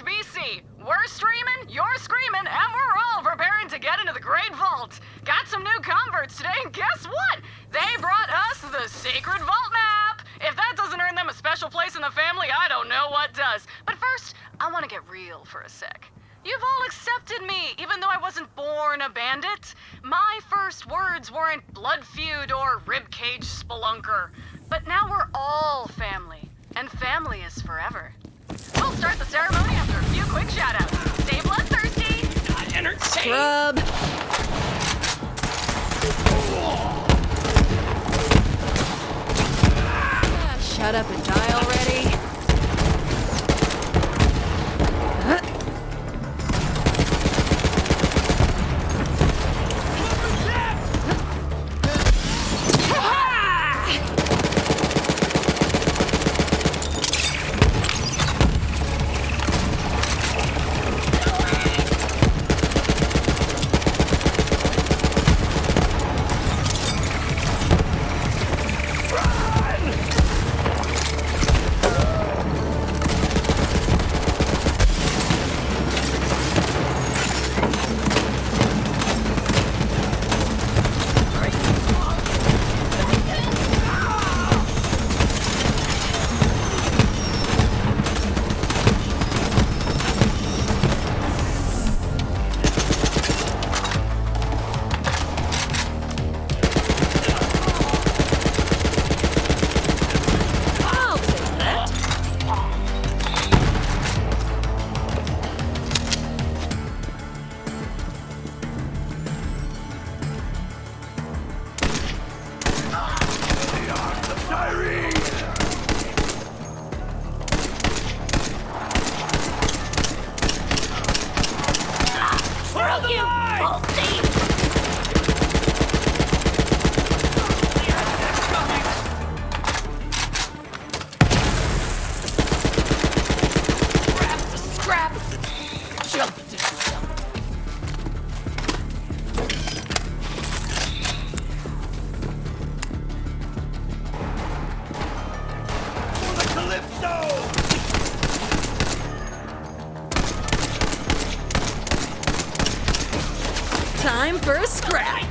HBC. We're streaming, you're screaming, and we're all preparing to get into the Great Vault. Got some new converts today, and guess what? They brought us the Sacred Vault map. If that doesn't earn them a special place in the family, I don't know what does. But first, I want to get real for a sec. You've all accepted me, even though I wasn't born a bandit. My first words weren't blood feud or ribcage spelunker. But now we're all family, and family is forever. We'll start the ceremony after a few quick shoutouts. Stay bloodthirsty! Entertain! Scrub. Ah, Shut up and die already. for a scrap!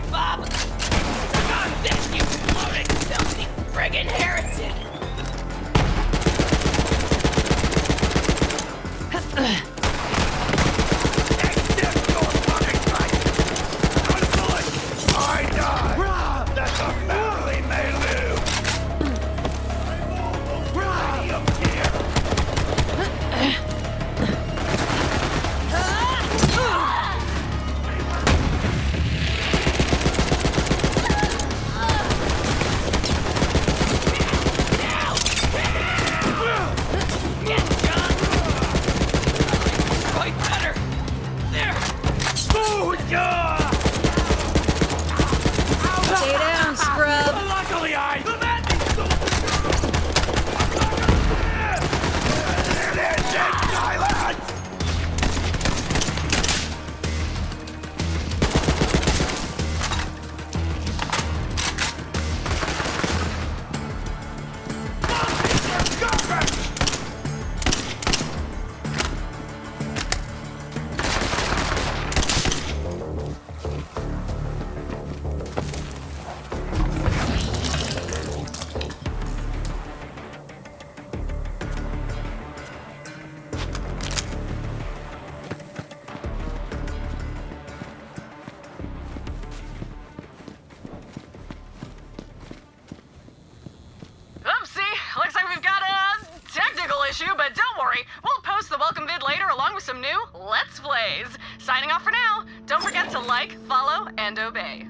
some new Let's Plays. Signing off for now. Don't forget to like, follow, and obey.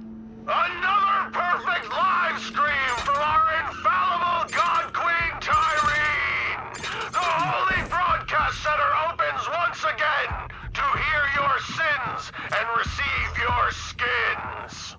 Another perfect live stream from our infallible God Queen Tyreen. The Holy Broadcast Center opens once again to hear your sins and receive your skins!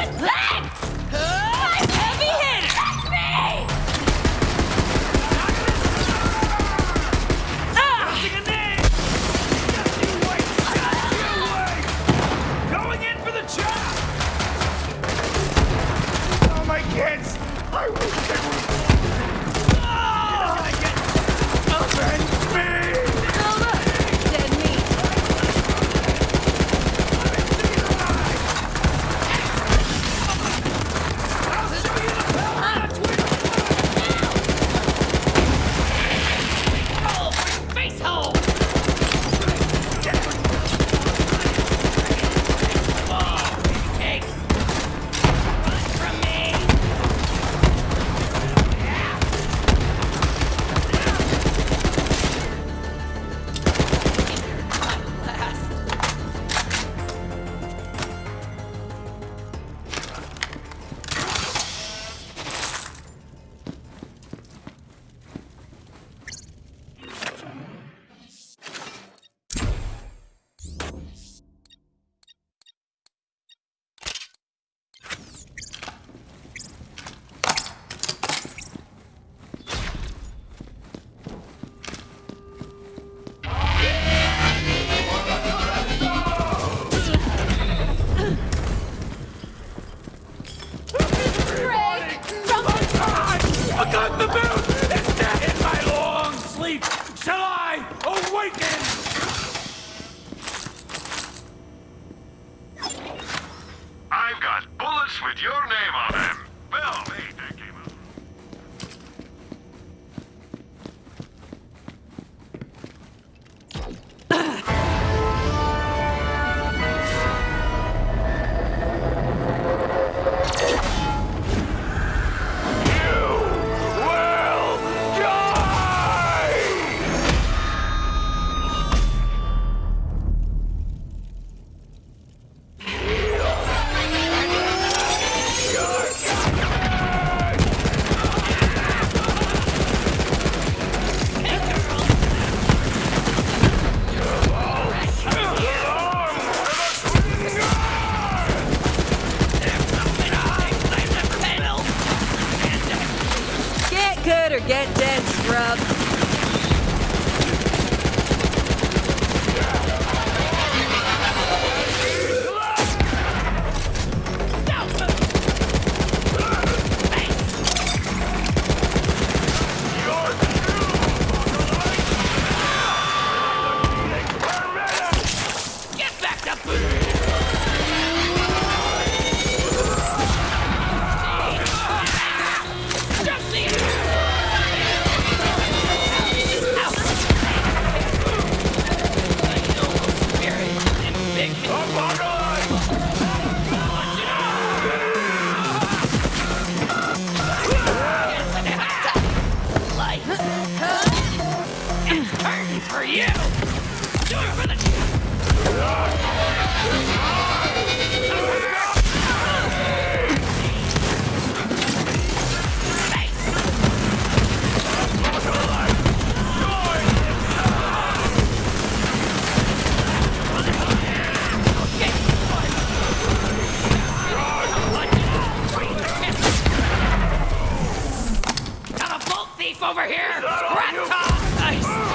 Respect! over here! Rat top! Nice!